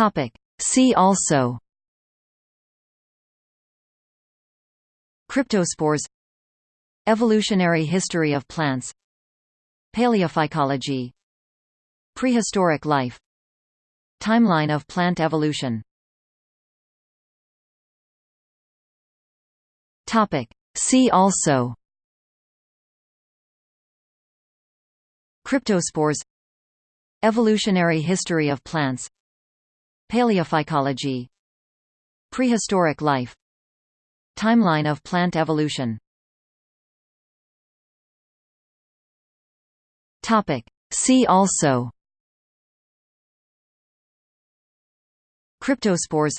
Topic. See also Cryptospores Evolutionary history of plants Paleophycology Prehistoric life Timeline of plant evolution Topic. See also Cryptospores Evolutionary history of plants Paleophycology Prehistoric life Timeline of plant evolution. See also Cryptospores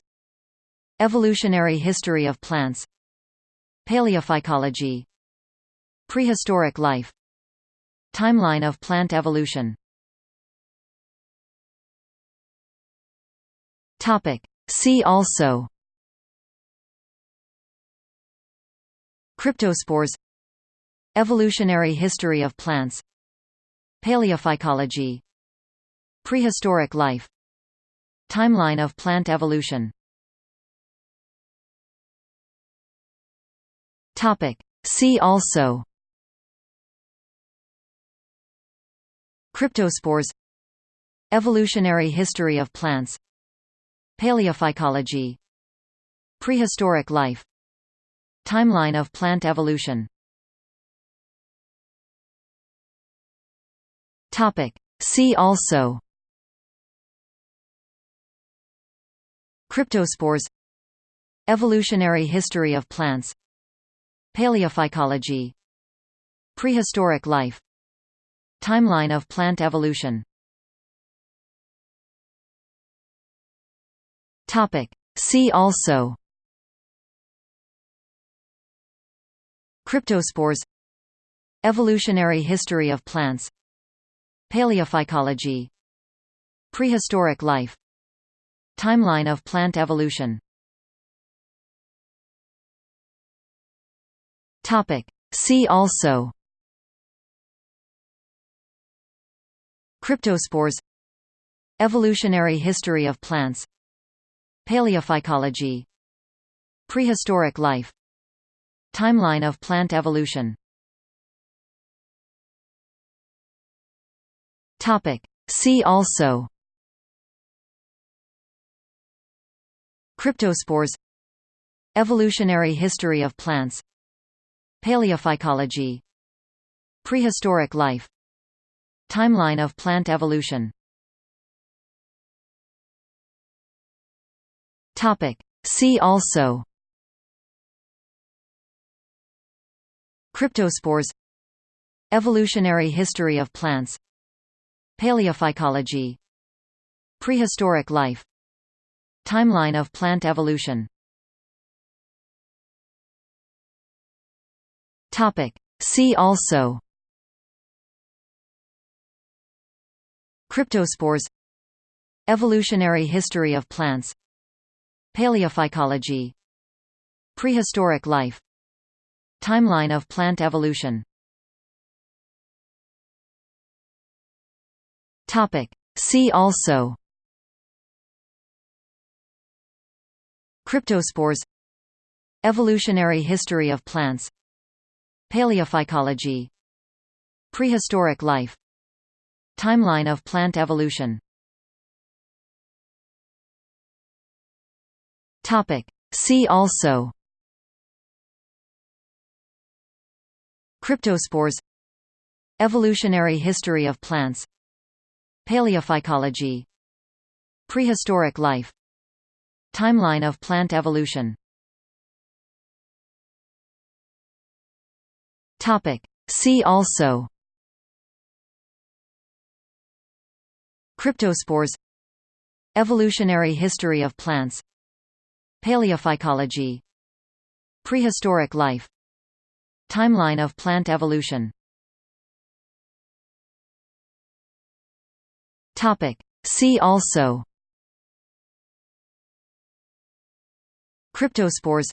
Evolutionary history of plants Paleophycology Prehistoric life Timeline of plant evolution Topic. See also Cryptospores Evolutionary history of plants Paleophycology Prehistoric life Timeline of plant evolution Topic. See also Cryptospores Evolutionary history of plants Paleophycology. Prehistoric life. Timeline of plant evolution. See also. Cryptospores. Evolutionary history of plants. Paleophycology. Prehistoric life. Timeline of plant evolution Topic. See also Cryptospores Evolutionary history of plants Paleophycology Prehistoric life Timeline of plant evolution Topic. See also Cryptospores Evolutionary history of plants Paleophycology. Prehistoric life. Timeline of plant evolution. See also. Cryptospores. Evolutionary history of plants. Paleophycology. Prehistoric life. Timeline of plant evolution Topic. See also Cryptospores Evolutionary history of plants Paleophycology Prehistoric life Timeline of plant evolution Topic. See also Cryptospores Evolutionary history of plants Paleophycology Prehistoric life Timeline of plant evolution. See also Cryptospores Evolutionary history of plants Paleophycology Prehistoric life Timeline of plant evolution Topic. See also Cryptospores Evolutionary history of plants Paleophycology Prehistoric life Timeline of plant evolution Topic. See also Cryptospores Evolutionary history of plants Paleophycology Prehistoric life Timeline of plant evolution Topic. See also Cryptospores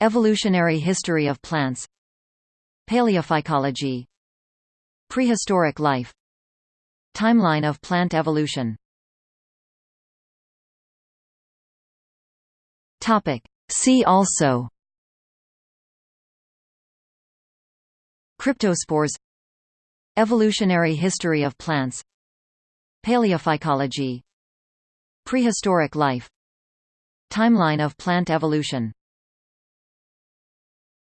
Evolutionary history of plants Paleophycology Prehistoric life Timeline of plant evolution Topic. See also Cryptospores Evolutionary history of plants Paleophycology Prehistoric life Timeline of plant evolution